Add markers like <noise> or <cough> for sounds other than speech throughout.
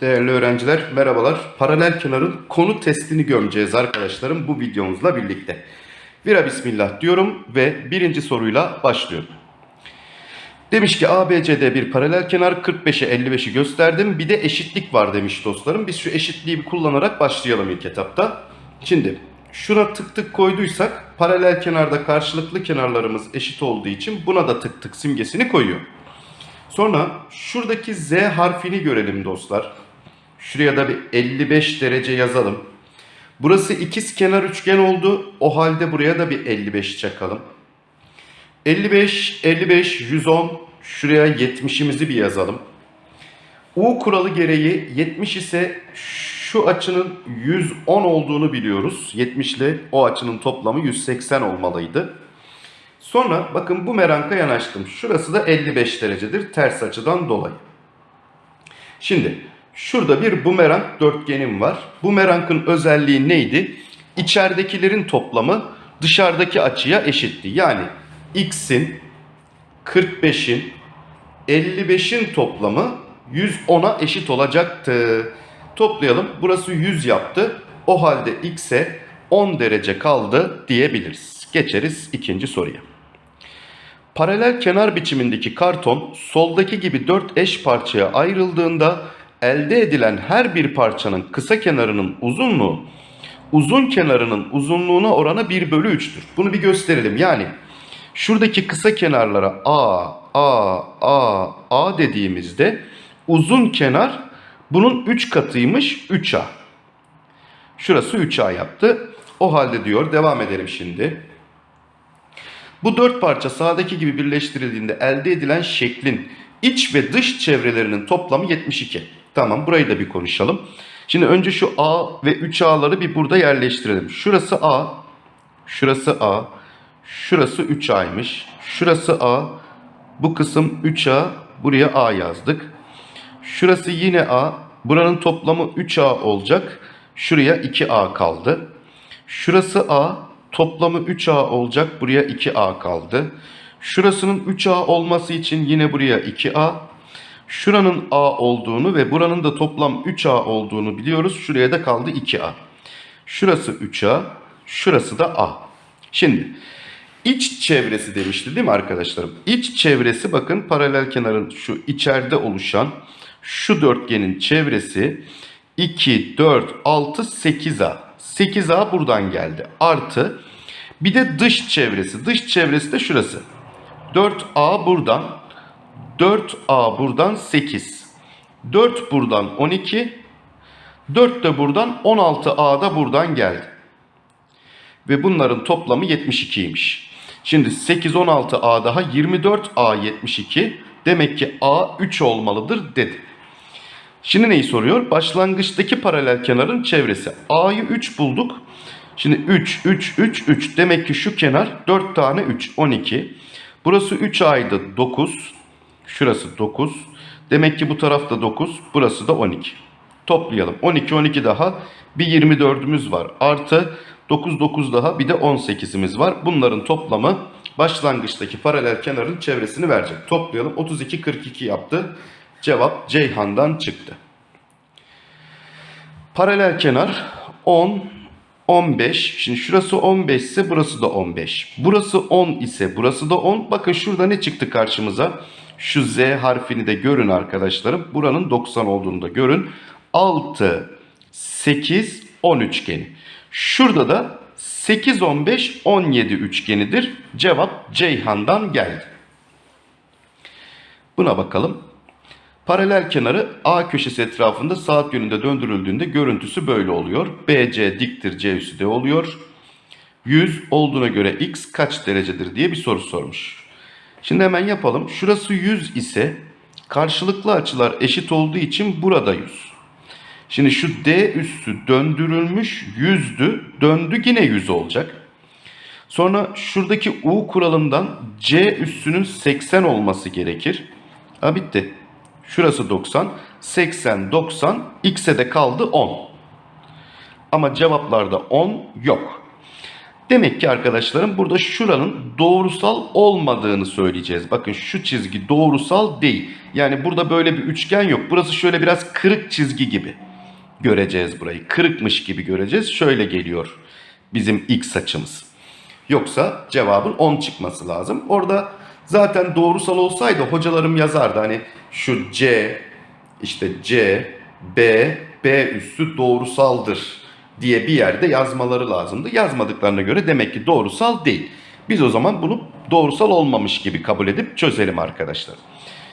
Değerli öğrenciler merhabalar. Paralel kenarın konu testini gömeceğiz arkadaşlarım bu videomuzla birlikte. Vira bismillah diyorum ve birinci soruyla başlıyorum. Demiş ki ABCD bir paralel kenar 45'e 55'i gösterdim. Bir de eşitlik var demiş dostlarım. Biz şu eşitliği kullanarak başlayalım ilk etapta. Şimdi şuna tık tık koyduysak paralel kenarda karşılıklı kenarlarımız eşit olduğu için buna da tık tık simgesini koyuyor. Sonra şuradaki Z harfini görelim dostlar. Şuraya da bir 55 derece yazalım. Burası ikiz kenar üçgen oldu. O halde buraya da bir 55 çakalım. 55, 55, 110. Şuraya 70'imizi bir yazalım. U kuralı gereği 70 ise şu açının 110 olduğunu biliyoruz. 70 ile o açının toplamı 180 olmalıydı. Sonra bakın bu meranka yanaştım. Şurası da 55 derecedir ters açıdan dolayı. Şimdi şurada bir bumerang dörtgenim var. Bumerangın özelliği neydi? İçeridekilerin toplamı dışarıdaki açıya eşitti. Yani x'in 45'in 55'in toplamı 110'a eşit olacaktı. Toplayalım. Burası 100 yaptı. O halde x'e 10 derece kaldı diyebiliriz. Geçeriz ikinci soruya. Paralel kenar biçimindeki karton soldaki gibi 4 eş parçaya ayrıldığında elde edilen her bir parçanın kısa kenarının uzunluğu uzun kenarının uzunluğuna oranı 1 bölü 3'tür. Bunu bir gösterelim. Yani şuradaki kısa kenarlara A, A, A, A dediğimizde uzun kenar bunun 3 katıymış 3A. Şurası 3A yaptı. O halde diyor devam edelim şimdi. Bu dört parça sağdaki gibi birleştirildiğinde elde edilen şeklin iç ve dış çevrelerinin toplamı 72. Tamam burayı da bir konuşalım. Şimdi önce şu A ve 3A'ları bir burada yerleştirelim. Şurası A, şurası A, şurası 3A'ymış. Şurası A, bu kısım 3A, buraya A yazdık. Şurası yine A, buranın toplamı 3A olacak. Şuraya 2A kaldı. Şurası A, toplamı 3A olacak. Buraya 2A kaldı. Şurasının 3A olması için yine buraya 2A. Şuranın A olduğunu ve buranın da toplam 3A olduğunu biliyoruz. Şuraya da kaldı 2A. Şurası 3A, şurası da A. Şimdi iç çevresi demişti değil mi arkadaşlarım? İç çevresi bakın paralel kenarın şu içeride oluşan şu dörtgenin çevresi 2, 4, 6, 8A. 8A buradan geldi. Artı bir de dış çevresi. Dış çevresi de şurası. 4A buradan. 4A buradan 8. 4 buradan 12. 4 de buradan 16A da buradan geldi. Ve bunların toplamı 72'ymiş. Şimdi 8, 16 A daha 24 A 72. Demek ki A 3 olmalıdır dedi. Şimdi neyi soruyor? Başlangıçtaki paralel kenarın çevresi. A'yı 3 bulduk. Şimdi 3, 3, 3, 3. Demek ki şu kenar 4 tane 3, 12. Burası 3 A'ydı 9. Şurası 9. Demek ki bu tarafta 9. Burası da 12. Toplayalım. 12, 12 daha. Bir 24'ümüz var. Artı 9, 9 daha. Bir de 18'imiz var. Bunların toplamı başlangıçtaki paralel kenarın çevresini verecek. Toplayalım. 32, 42 yaptı. Cevap Ceyhan'dan çıktı. Paralel kenar 10, 15. Şimdi şurası 15 ise burası da 15. Burası 10 ise burası da 10. Bakın şurada ne çıktı karşımıza? Şu Z harfini de görün arkadaşlarım. Buranın 90 olduğunu da görün. 6, 8, 10 üçgeni. Şurada da 8, 15, 17 üçgenidir. Cevap Ceyhan'dan geldi. Buna bakalım. Paralel kenarı A köşesi etrafında saat yönünde döndürüldüğünde görüntüsü böyle oluyor. BC diktir C üssü de oluyor. 100 olduğuna göre x kaç derecedir diye bir soru sormuş. Şimdi hemen yapalım. Şurası 100 ise karşılıklı açılar eşit olduğu için burada 100. Şimdi şu D üssü döndürülmüş 100'dü. Döndü yine 100 olacak. Sonra şuradaki U kuralından C üssünün 80 olması gerekir. Ha bitti. Şurası 90. 80, 90. X'e de kaldı 10. Ama cevaplarda 10 yok. Demek ki arkadaşlarım burada şuranın doğrusal olmadığını söyleyeceğiz. Bakın şu çizgi doğrusal değil. Yani burada böyle bir üçgen yok. Burası şöyle biraz kırık çizgi gibi göreceğiz burayı. Kırıkmış gibi göreceğiz. Şöyle geliyor bizim x açımız. Yoksa cevabın 10 çıkması lazım. Orada zaten doğrusal olsaydı hocalarım yazardı. Hani şu C, işte C, B, B üssü doğrusaldır diye bir yerde yazmaları lazımdı. Yazmadıklarına göre demek ki doğrusal değil. Biz o zaman bunu doğrusal olmamış gibi kabul edip çözelim arkadaşlar.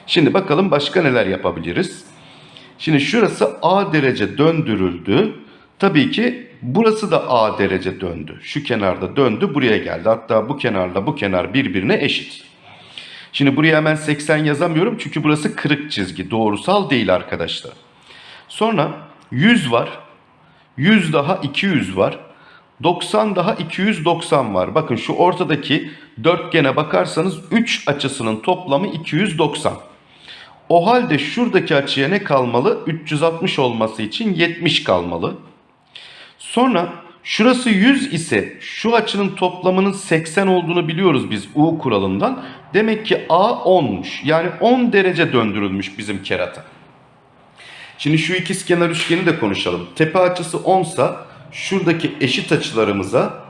Şimdi bakalım başka neler yapabiliriz. Şimdi şurası A derece döndürüldü. Tabii ki burası da A derece döndü. Şu kenarda döndü buraya geldi. Hatta bu kenarla bu kenar birbirine eşit. Şimdi buraya hemen 80 yazamıyorum çünkü burası kırık çizgi. Doğrusal değil arkadaşlar. Sonra 100 var. 100 daha 200 var. 90 daha 290 var. Bakın şu ortadaki dörtgene bakarsanız 3 açısının toplamı 290. O halde şuradaki açıya ne kalmalı? 360 olması için 70 kalmalı. Sonra şurası 100 ise şu açının toplamının 80 olduğunu biliyoruz biz U kuralından. Demek ki A 10'muş. Yani 10 derece döndürülmüş bizim kerata. Şimdi şu ikizkenar üçgeni de konuşalım. Tepe açısı 10 sa şuradaki eşit açılarımıza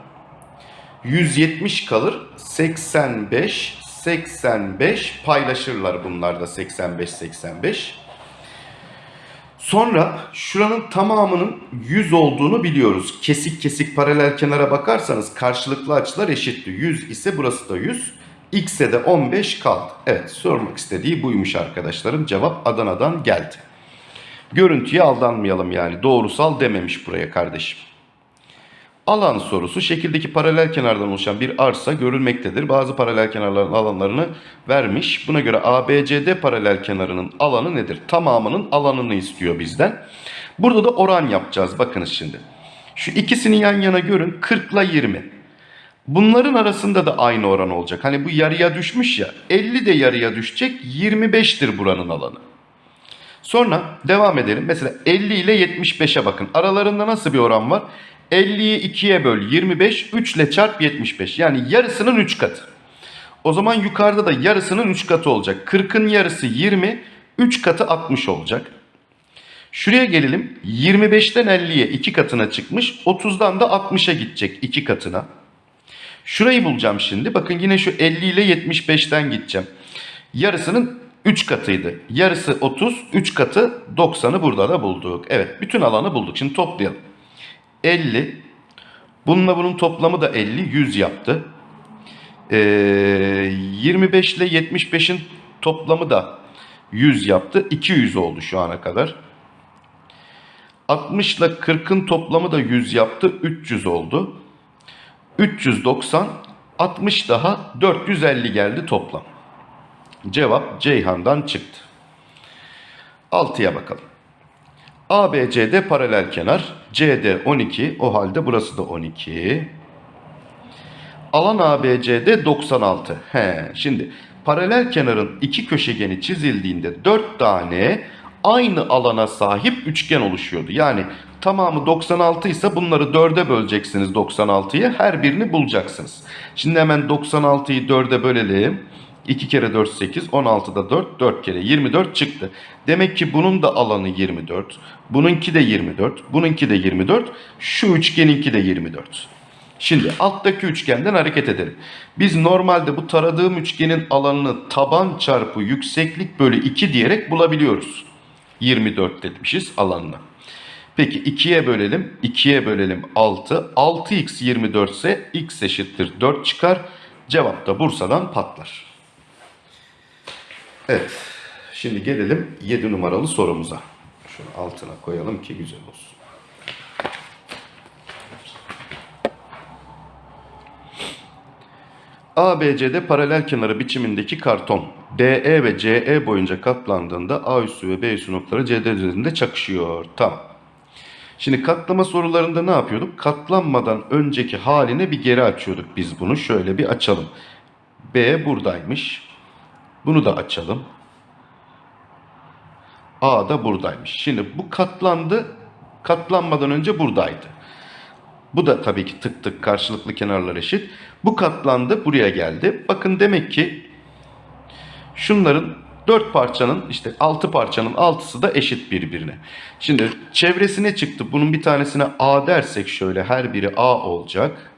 170 kalır. 85 85 paylaşırlar bunlar da 85 85. Sonra şuranın tamamının 100 olduğunu biliyoruz. Kesik kesik paralel kenara bakarsanız karşılıklı açılar eşitti. 100 ise burası da 100. X'e de 15 kaldı. Evet sormak istediği buymuş arkadaşlarım. Cevap Adana'dan geldi. Görüntüye aldanmayalım yani. Doğrusal dememiş buraya kardeşim. Alan sorusu şekildeki paralel kenardan oluşan bir arsa görülmektedir. Bazı paralel kenarların alanlarını vermiş. Buna göre ABCD paralel kenarının alanı nedir? Tamamının alanını istiyor bizden. Burada da oran yapacağız. Bakınız şimdi. Şu ikisini yan yana görün. 40 ile 20. Bunların arasında da aynı oran olacak. Hani bu yarıya düşmüş ya. 50 de yarıya düşecek. 25'tir buranın alanı. Sonra devam edelim. Mesela 50 ile 75'e bakın. Aralarında nasıl bir oran var? 50'yi 2'ye böl 25, 3 ile çarp 75. Yani yarısının 3 katı. O zaman yukarıda da yarısının 3 katı olacak. 40'ın yarısı 20, 3 katı 60 olacak. Şuraya gelelim. 25'ten 50'ye 2 katına çıkmış. 30'dan da 60'a gidecek 2 katına. Şurayı bulacağım şimdi. Bakın yine şu 50 ile 75'ten gideceğim. Yarısının 3 katıydı. Yarısı 30, 3 katı 90'ı burada da bulduk. Evet bütün alanı bulduk. Şimdi toplayalım. 50. Bununla bunun toplamı da 50. 100 yaptı. Ee, 25 ile 75'in toplamı da 100 yaptı. 200 oldu şu ana kadar. 60 ile 40'ın toplamı da 100 yaptı. 300 oldu. 390, 60 daha 450 geldi toplam. Cevap Ceyhan'dan çıktı. 6'ya bakalım. ABCD paralel kenar. CD 12. O halde burası da 12. Alan ABCD 96. He, şimdi paralel kenarın iki köşegeni çizildiğinde 4 tane aynı alana sahip üçgen oluşuyordu. Yani tamamı 96 ise bunları 4'e böleceksiniz 96'yı. Her birini bulacaksınız. Şimdi hemen 96'yı 4'e bölelim. 2 kere 4 8, 16'da 4, 4 kere 24 çıktı. Demek ki bunun da alanı 24, bununki de 24, bununki de 24, şu üçgeninki de 24. Şimdi alttaki üçgenden hareket edelim. Biz normalde bu taradığım üçgenin alanını taban çarpı yükseklik bölü 2 diyerek bulabiliyoruz. 24 demişiz alanına. Peki 2'ye bölelim. 2'ye bölelim 6. 6x 24 ise x eşittir 4 çıkar. Cevap da Bursa'dan patlar. Evet. Şimdi gelelim 7 numaralı sorumuza. Şunu altına koyalım ki güzel olsun. ABC'de paralel kenarı biçimindeki karton DE ve CE boyunca katlandığında A üssü ve B üssü noktaları CD üzerinde çakışıyor. Tamam. Şimdi katlama sorularında ne yapıyorduk? Katlanmadan önceki haline bir geri açıyorduk biz bunu. Şöyle bir açalım. B buradaymış. Bunu da açalım. A da buradaymış. Şimdi bu katlandı. Katlanmadan önce buradaydı. Bu da tabii ki tık tık karşılıklı kenarlar eşit. Bu katlandı buraya geldi. Bakın demek ki şunların 4 parçanın işte 6 parçanın 6'sı da eşit birbirine. Şimdi çevresine çıktı. Bunun bir tanesine A dersek şöyle her biri A olacak.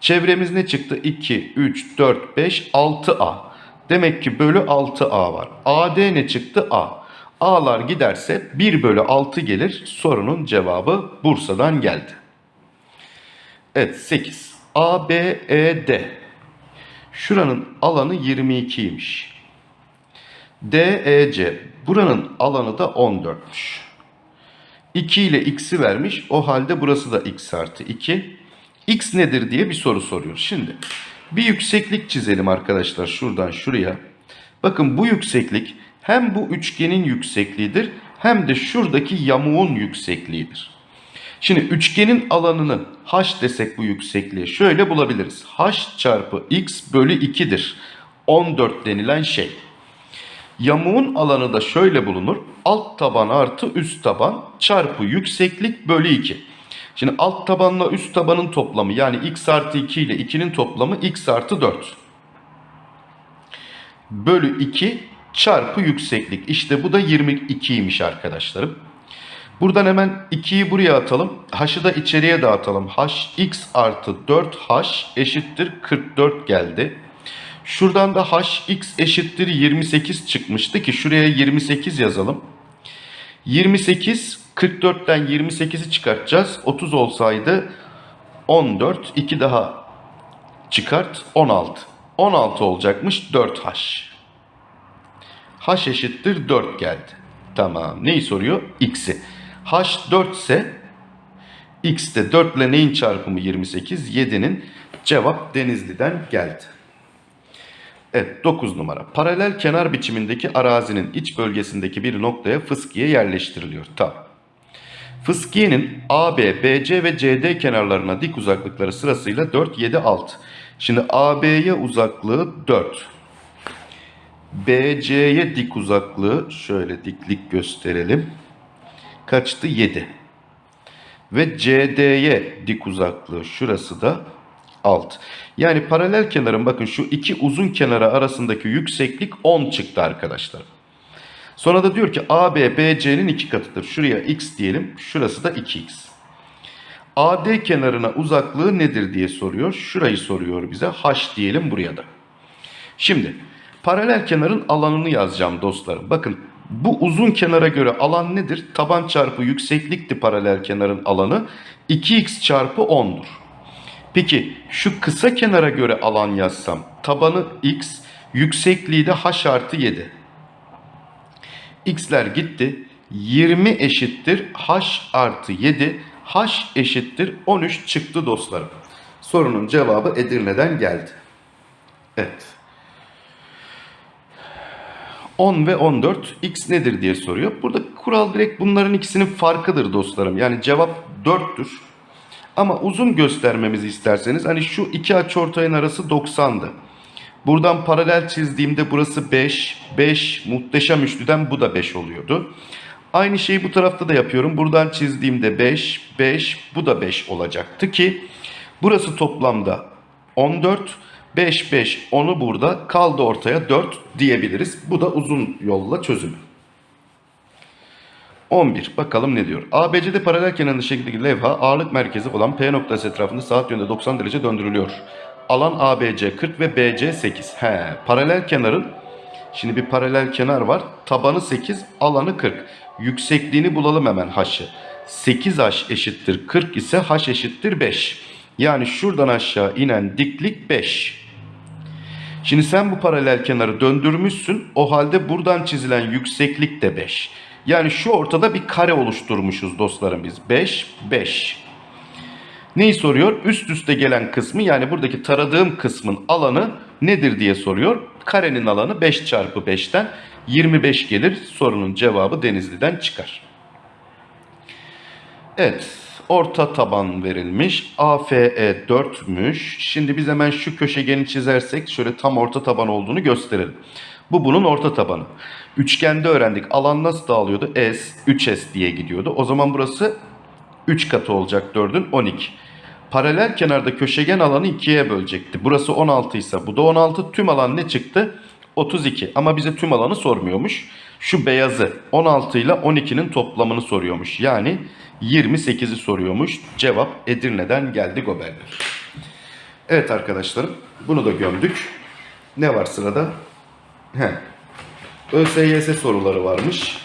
Çevremiz ne çıktı? 2, 3, 4, 5, 6A. Demek ki bölü 6A var. AD ne çıktı? A. A'lar giderse 1 bölü 6 gelir. Sorunun cevabı Bursa'dan geldi. Evet 8. A, B, E, D. Şuranın alanı 22'ymiş. D, E, C. Buranın alanı da 14'müş. 2 ile x'i vermiş. O halde burası da x artı 2. X nedir diye bir soru soruyor. Şimdi bir yükseklik çizelim arkadaşlar şuradan şuraya. Bakın bu yükseklik hem bu üçgenin yüksekliğidir hem de şuradaki yamuğun yüksekliğidir. Şimdi üçgenin alanını h desek bu yüksekliği şöyle bulabiliriz. h çarpı x bölü 2'dir. 14 denilen şey. Yamuğun alanı da şöyle bulunur. Alt taban artı üst taban çarpı yükseklik bölü 2. Şimdi alt tabanla üst tabanın toplamı yani x artı 2 ile 2'nin toplamı x artı 4. Bölü 2 çarpı yükseklik. İşte bu da 22'ymiş arkadaşlarım. Buradan hemen 2'yi buraya atalım. H'ı da içeriye dağıtalım. h x artı 4h eşittir 44 geldi. Şuradan da h x eşittir 28 çıkmıştı ki şuraya 28 yazalım. 28 44'ten 28'i çıkartacağız. 30 olsaydı 14 2 daha çıkart 16. 16 olacakmış 4h. h eşittir 4 geldi. Tamam. Neyi soruyor? x'i. h 4 ise x de 4 ile neyin çarpımı 28? 7'nin cevap Denizli'den geldi. Evet 9 numara. Paralel kenar biçimindeki arazinin iç bölgesindeki bir noktaya fıskiye yerleştiriliyor. Tamam. Fıskiyenin AB, BC ve CD kenarlarına dik uzaklıkları sırasıyla 4, 7, 6. Şimdi AB'ye uzaklığı 4. BC'ye dik uzaklığı şöyle diklik gösterelim. Kaçtı? 7. Ve CD'ye dik uzaklığı şurası da 6. Yani paralel kenarın bakın şu iki uzun kenara arasındaki yükseklik 10 çıktı arkadaşlar. Sonra da diyor ki AB BC'nin iki katıdır. Şuraya x diyelim. Şurası da 2x. AD kenarına uzaklığı nedir diye soruyor. Şurayı soruyor bize. H diyelim buraya da. Şimdi paralel kenarın alanını yazacağım dostlarım. Bakın bu uzun kenara göre alan nedir? Taban çarpı yükseklikti paralel kenarın alanı. 2x çarpı 10'dur. Peki şu kısa kenara göre alan yazsam tabanı x, yüksekliği de h artı 7. x'ler gitti. 20 eşittir h artı 7. h eşittir 13 çıktı dostlarım. Sorunun cevabı Edirne'den geldi. Evet. 10 ve 14 x nedir diye soruyor. Burada kural direkt bunların ikisinin farkıdır dostlarım. Yani cevap 4'tür. Ama uzun göstermemizi isterseniz hani şu iki açıortayın arası 90'dı. Buradan paralel çizdiğimde burası 5, 5 muhteşem üçlüden bu da 5 oluyordu. Aynı şeyi bu tarafta da yapıyorum. Buradan çizdiğimde 5, 5 bu da 5 olacaktı ki burası toplamda 14, 5, 5 10'u burada kaldı ortaya 4 diyebiliriz. Bu da uzun yolla çözümü. 11. Bakalım ne diyor. ABC'de paralel kenarlı şekildeki levha ağırlık merkezi olan P noktası etrafında saat yönünde 90 derece döndürülüyor. Alan ABC 40 ve BC 8. He, paralel kenarın şimdi bir paralel kenar var. Tabanı 8, alanı 40. Yüksekliğini bulalım hemen h'ı. 8h eşittir 40 ise h eşittir 5. Yani şuradan aşağı inen diklik 5. Şimdi sen bu paralel kenarı döndürmüşsün. O halde buradan çizilen yükseklik de 5. Yani şu ortada bir kare oluşturmuşuz dostlarım biz. 5, 5. Neyi soruyor? Üst üste gelen kısmı yani buradaki taradığım kısmın alanı nedir diye soruyor. Karenin alanı 5 çarpı 5'ten 25 gelir. Sorunun cevabı Denizli'den çıkar. Evet. Orta taban verilmiş. AFE 4'müş. Şimdi biz hemen şu köşegeni çizersek şöyle tam orta taban olduğunu gösterelim. Bu bunun orta tabanı. Üçgende öğrendik. Alan nasıl dağılıyordu? S, 3S diye gidiyordu. O zaman burası 3 katı olacak 4'ün 12. Paralel kenarda köşegen alanı 2'ye bölecekti. Burası 16 ise bu da 16. Tüm alan ne çıktı? 32. Ama bize tüm alanı sormuyormuş. Şu beyazı 16 ile 12'nin toplamını soruyormuş. Yani 28'i soruyormuş. Cevap Edirne'den geldi Goberler. Evet arkadaşlarım bunu da gömdük. Ne var sırada? He. ÖSYS soruları varmış.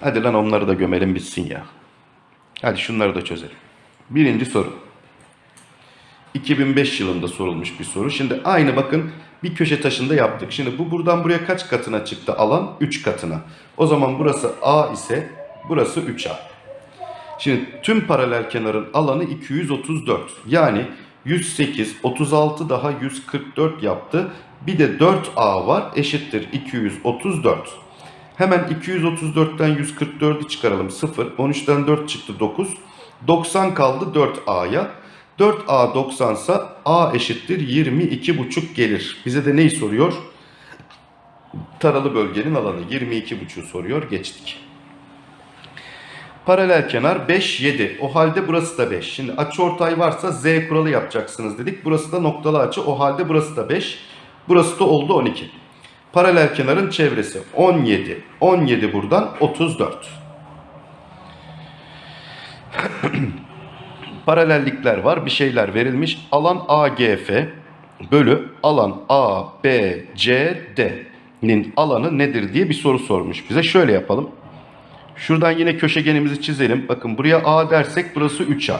Hadi lan onları da gömelim bitsin ya. Hadi şunları da çözelim. Birinci soru. 2005 yılında sorulmuş bir soru. Şimdi aynı bakın bir köşe taşında yaptık. Şimdi bu buradan buraya kaç katına çıktı alan? 3 katına. O zaman burası A ise burası 3A. Şimdi tüm paralel kenarın alanı 234. Yani 108, 36 daha 144 yaptı. Bir de 4A var eşittir 234. Hemen 234'ten 144'ü çıkaralım 0. 13'ten 4 çıktı 9. 90 kaldı 4A'ya. 4A 90 ise A eşittir 22,5 gelir. Bize de neyi soruyor? Taralı bölgenin alanı 22,5 soruyor. Geçtik. Paralel kenar 5, 7. O halde burası da 5. Şimdi açıortay varsa Z kuralı yapacaksınız dedik. Burası da noktalı açı. O halde burası da 5. Burası da oldu 12. Paralel kenarın çevresi 17. 17 buradan 34. <clears throat> Paralellikler var. Bir şeyler verilmiş. Alan AGF bölü alan ABCD'nin alanı nedir diye bir soru sormuş bize. Şöyle yapalım. Şuradan yine köşegenimizi çizelim. Bakın buraya A dersek burası 3A.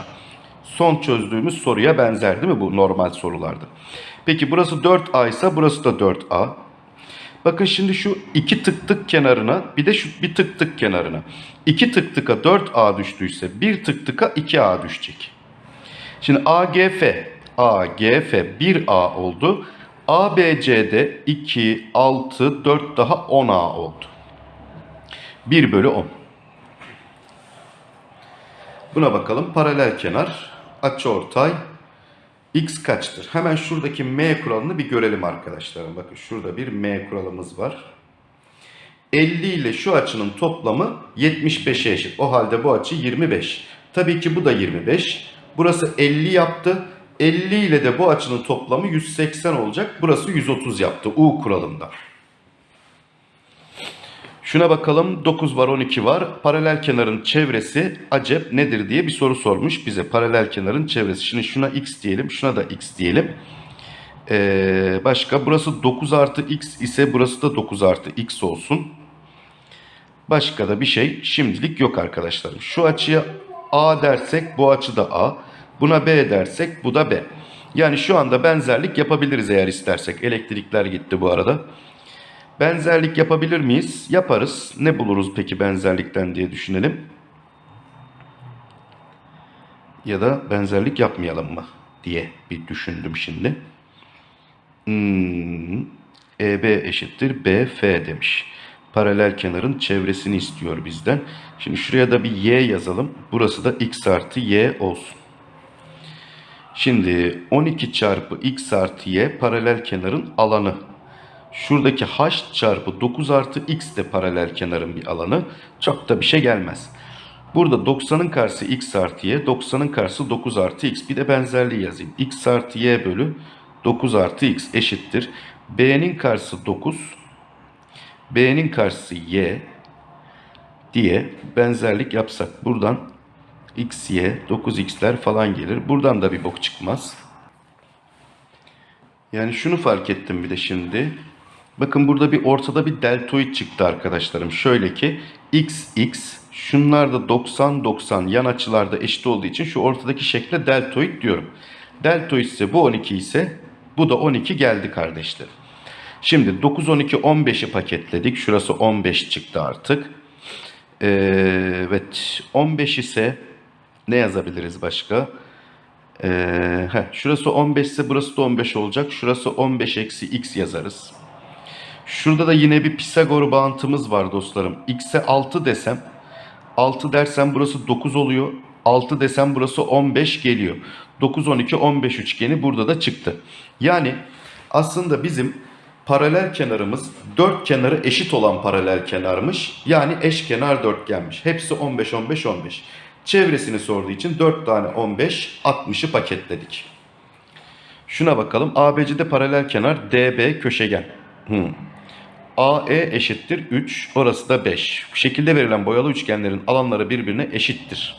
Son çözdüğümüz soruya benzer değil mi bu normal sorularda? Peki burası 4A ise burası da 4A. Bakın şimdi şu iki tık tık kenarına bir de şu bir tık tık kenarına. İki tık tıka 4A düştüyse bir tık tıka 2A düşecek. Şimdi AGF, AGF 1A oldu. ABCD 2, 6, 4 daha 10A oldu. 1 bölü 10. Buna bakalım. Paralel kenar, açıortay, x kaçtır? Hemen şuradaki m kuralını bir görelim arkadaşlar. Bakın şurada bir m kuralımız var. 50 ile şu açının toplamı 75'e eşit. O halde bu açı 25. Tabii ki bu da 25. Burası 50 yaptı. 50 ile de bu açının toplamı 180 olacak. Burası 130 yaptı U kuralında. Şuna bakalım 9 var 12 var. Paralel kenarın çevresi acep nedir diye bir soru sormuş bize. Paralel kenarın çevresi. Şimdi şuna x diyelim şuna da x diyelim. Ee, başka burası 9 artı x ise burası da 9 artı x olsun. Başka da bir şey şimdilik yok arkadaşlarım. Şu açıya a dersek bu açı da a. Buna b dersek bu da b. Yani şu anda benzerlik yapabiliriz eğer istersek. Elektrikler gitti bu arada. Benzerlik yapabilir miyiz? Yaparız. Ne buluruz peki benzerlikten diye düşünelim. Ya da benzerlik yapmayalım mı diye bir düşündüm şimdi. Hmm, EB eşittir BF demiş. Paralel kenarın çevresini istiyor bizden. Şimdi şuraya da bir Y yazalım. Burası da X artı Y olsun. Şimdi 12 çarpı X artı Y paralel kenarın alanı. Şuradaki h çarpı 9 artı x de paralel kenarın bir alanı. Çok da bir şey gelmez. Burada 90'ın karşısı x artı y, 90'ın karşısı 9 artı x. Bir de benzerliği yazayım. x artı y bölü 9 artı x eşittir. b'nin karşısı 9, b'nin karşısı y diye benzerlik yapsak. Buradan x, y, 9x'ler falan gelir. Buradan da bir bok çıkmaz. Yani şunu fark ettim bir de şimdi. Bakın burada bir ortada bir deltoid çıktı arkadaşlarım. Şöyle ki x x şunlar da 90 90 yan açılarda eşit olduğu için şu ortadaki şekle deltoid diyorum. Deltoid ise bu 12 ise bu da 12 geldi kardeşler. Şimdi 9 12 15'i paketledik. Şurası 15 çıktı artık. Ee, evet 15 ise ne yazabiliriz başka? Ee, heh, şurası 15 ise burası da 15 olacak. Şurası 15 eksi x yazarız. Şurada da yine bir Pisagor bağıntımız var dostlarım. X'e 6 desem 6 dersem burası 9 oluyor. 6 desem burası 15 geliyor. 9, 12, 15 üçgeni burada da çıktı. Yani aslında bizim paralel kenarımız dört kenarı eşit olan paralel kenarmış. Yani eşkenar dörtgenmiş. Hepsi 15, 15, 15. Çevresini sorduğu için 4 tane 15, 60'ı paketledik. Şuna bakalım. ABC'de paralel kenar DB köşegen. Hmm. AE eşittir 3, orası da 5. Şekilde verilen boyalı üçgenlerin alanları birbirine eşittir.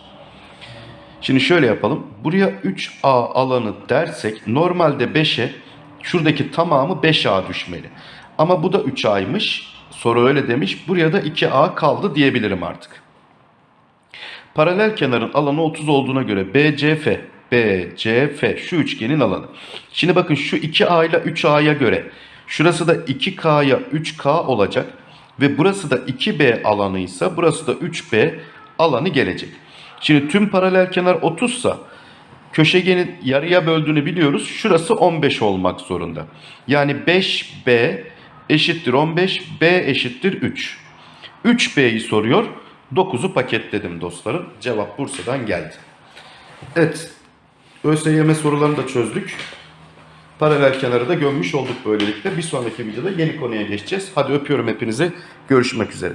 Şimdi şöyle yapalım. Buraya 3A alanı dersek normalde 5'e şuradaki tamamı 5A düşmeli. Ama bu da 3A'ymış. Soru öyle demiş. Buraya da 2A kaldı diyebilirim artık. Paralel kenarın alanı 30 olduğuna göre BCF, BCF şu üçgenin alanı. Şimdi bakın şu 2A ile 3A'ya göre şurası da 2K'ya 3K olacak ve burası da 2B alanıysa burası da 3B alanı gelecek. Şimdi tüm paralel kenar 30 sa köşegenin yarıya böldüğünü biliyoruz. Şurası 15 olmak zorunda. Yani 5B eşittir 15, B eşittir 3. 3B'yi soruyor. 9'u paketledim dostlarım. Cevap Bursa'dan geldi. Evet. ÖSYM sorularını da çözdük. Paralel kenarı da gömmüş olduk böylelikle. Bir sonraki videoda yeni konuya geçeceğiz. Hadi öpüyorum hepinizi. Görüşmek üzere.